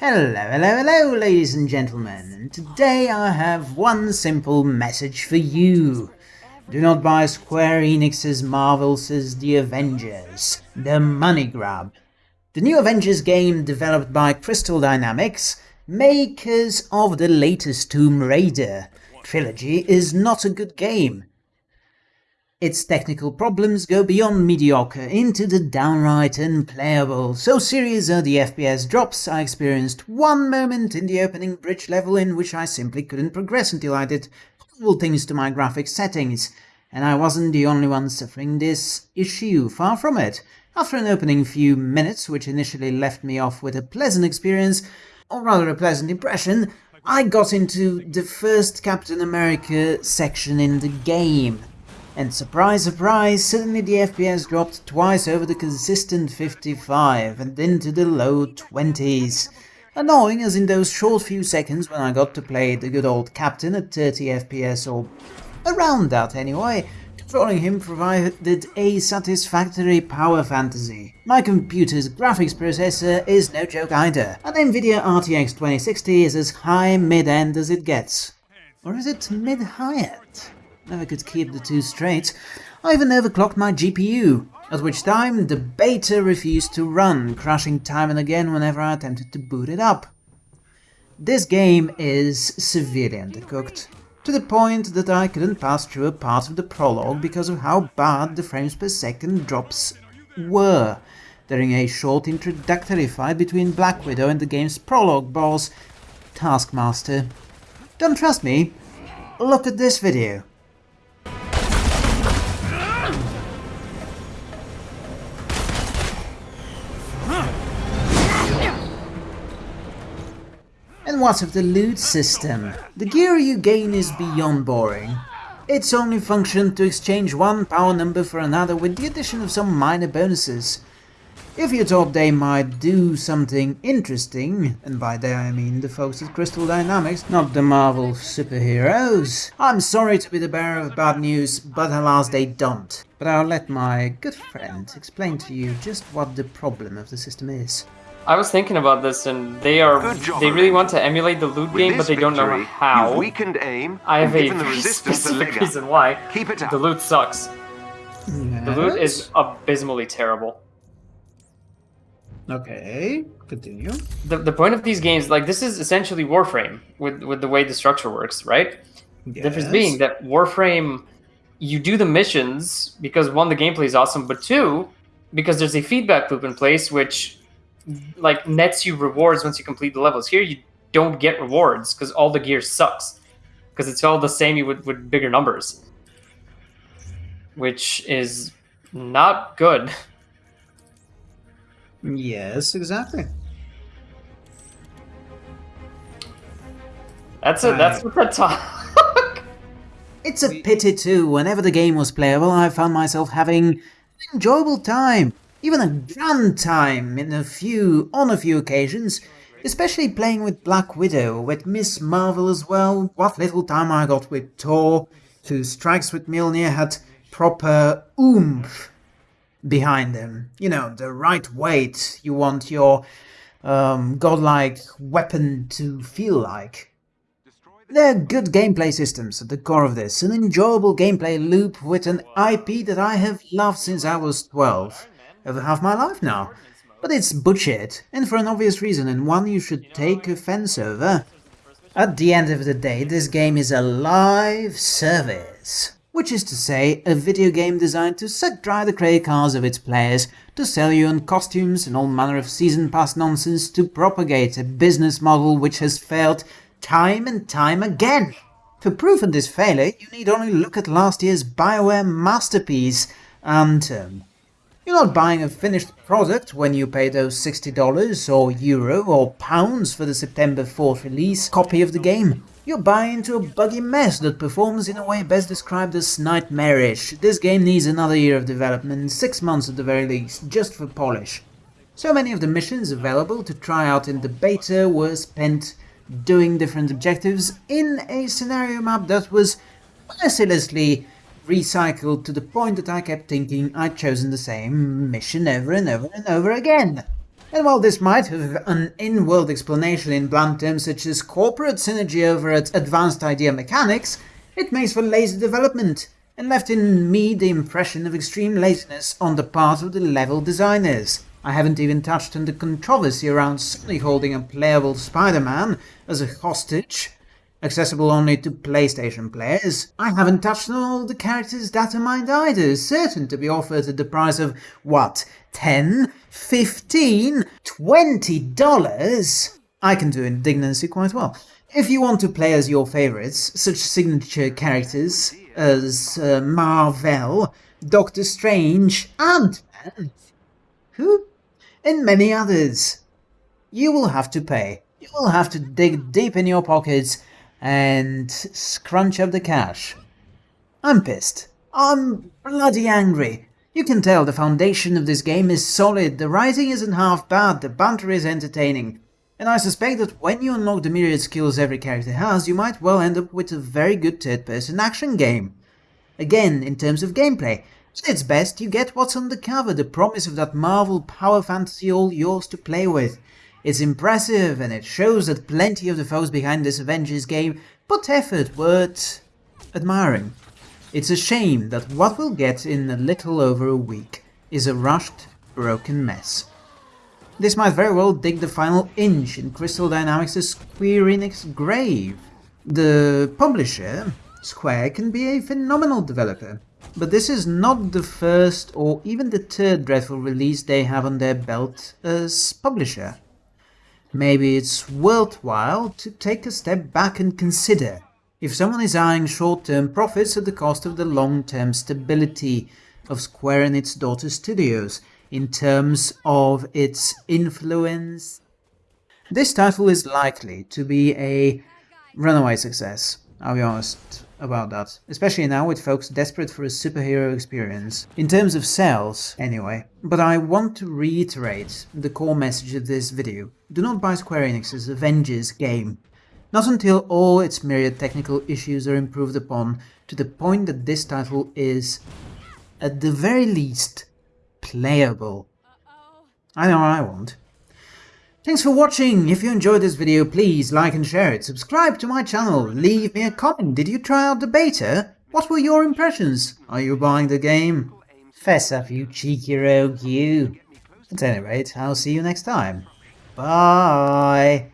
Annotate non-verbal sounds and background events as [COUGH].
Hello, hello, hello, ladies and gentlemen, and today I have one simple message for you. Do not buy Square Enix's Marvel's The Avengers, the money grab. The new Avengers game developed by Crystal Dynamics, makers of the latest Tomb Raider trilogy, is not a good game. Its technical problems go beyond mediocre into the downright unplayable. So serious are the FPS drops, I experienced one moment in the opening bridge level in which I simply couldn't progress until I did horrible things to my graphics settings. And I wasn't the only one suffering this issue, far from it. After an opening few minutes, which initially left me off with a pleasant experience, or rather a pleasant impression, I got into the first Captain America section in the game. And surprise, surprise, suddenly the FPS dropped twice over the consistent 55 and into the low 20s. Annoying as in those short few seconds when I got to play the good old captain at 30 FPS or around that anyway, controlling him provided a satisfactory power fantasy. My computer's graphics processor is no joke either. An Nvidia RTX 2060 is as high mid-end as it gets. Or is it mid-high-end? Never could keep the two straight. I even overclocked my GPU, at which time the beta refused to run, crashing time and again whenever I attempted to boot it up. This game is severely undercooked, to the point that I couldn't pass through a part of the prologue because of how bad the frames per second drops were during a short introductory fight between Black Widow and the game's prologue boss, Taskmaster. Don't trust me? Look at this video. And what of the loot system? The gear you gain is beyond boring. Its only function to exchange one power number for another with the addition of some minor bonuses. If you thought they might do something interesting, and by that I mean the folks at Crystal Dynamics, not the Marvel superheroes, I'm sorry to be the bearer of bad news, but alas they don't. But I'll let my good friend explain to you just what the problem of the system is. I was thinking about this, and they are job, they really want to emulate the loot With game, but this they don't know how. You've weakened aim. I have a given the [LAUGHS] very resistance a specific reason why. Keep it up. The loot sucks. The loot is abysmally terrible. Okay, continue. The, the point of these games, like this is essentially Warframe with with the way the structure works, right? The difference being that Warframe, you do the missions because one, the gameplay is awesome, but two, because there's a feedback loop in place which like nets you rewards once you complete the levels. Here you don't get rewards because all the gear sucks. Because it's all the same with, with bigger numbers. Which is not good. Yes, exactly. That's it. That's what that talk. It's a pity too, whenever the game was playable I found myself having an enjoyable time, even a grand time in a few, on a few occasions, especially playing with Black Widow, with Miss Marvel as well, what little time I got with Thor, whose strikes with Mjolnir had proper oomph behind them. You know, the right weight you want your um, godlike weapon to feel like. There are good gameplay systems at the core of this, an enjoyable gameplay loop with an IP that I have loved since I was 12, over half my life now. But it's bullshit, and for an obvious reason, and one you should take offense over. At the end of the day, this game is a live service. Which is to say, a video game designed to suck dry the credit cards of its players, to sell you on costumes and all manner of season pass nonsense, to propagate a business model which has failed time and time again. For proof of this failure, you need only look at last year's Bioware masterpiece, Anthem. Um, You're not buying a finished product when you pay those $60 or euro or pounds for the September 4th release copy of the game. You're buying into a buggy mess that performs in a way best described as nightmarish. This game needs another year of development, six months at the very least, just for polish. So many of the missions available to try out in the beta were spent doing different objectives in a scenario map that was mercilessly recycled to the point that I kept thinking I'd chosen the same mission over and over and over again. And while this might have an in-world explanation in blunt terms such as corporate synergy over its advanced idea mechanics, it makes for lazy development, and left in me the impression of extreme laziness on the part of the level designers. I haven't even touched on the controversy around Sony holding a playable Spider-Man as a hostage, accessible only to PlayStation players. I haven't touched on all the characters data mined either, certain to be offered at the price of, what, 10, 15, 20 dollars? I can do indignancy quite well. If you want to play as your favorites, such signature characters as uh, Marvel, Doctor Strange, Ant-Man, who? And many others. You will have to pay. You will have to dig deep in your pockets and scrunch up the cash. I'm pissed. I'm bloody angry. You can tell the foundation of this game is solid, the writing isn't half bad, the banter is entertaining. And I suspect that when you unlock the myriad skills every character has, you might well end up with a very good third-person action game. Again, in terms of gameplay, at its best, you get what's on the cover, the promise of that Marvel power fantasy all yours to play with. It's impressive, and it shows that plenty of the folks behind this Avengers game put effort worth admiring. It's a shame that what we'll get in a little over a week is a rushed, broken mess. This might very well dig the final inch in Crystal Dynamics' Square Enix grave. The publisher, Square, can be a phenomenal developer, but this is not the first or even the third dreadful release they have on their belt as publisher. Maybe it's worthwhile to take a step back and consider if someone is eyeing short-term profits at the cost of the long-term stability of Square and its daughter studios, in terms of its influence. This title is likely to be a runaway success, I'll be honest about that, especially now with folks desperate for a superhero experience, in terms of sales anyway. But I want to reiterate the core message of this video. Do not buy Square Enix's Avengers game. Not until all its myriad technical issues are improved upon to the point that this title is, at the very least, playable. I know I won't. Thanks for watching! If you enjoyed this video, please like and share it, subscribe to my channel, leave me a comment, did you try out the beta? What were your impressions? Are you buying the game? Fess up, you cheeky rogue, you! At any rate, I'll see you next time. Bye!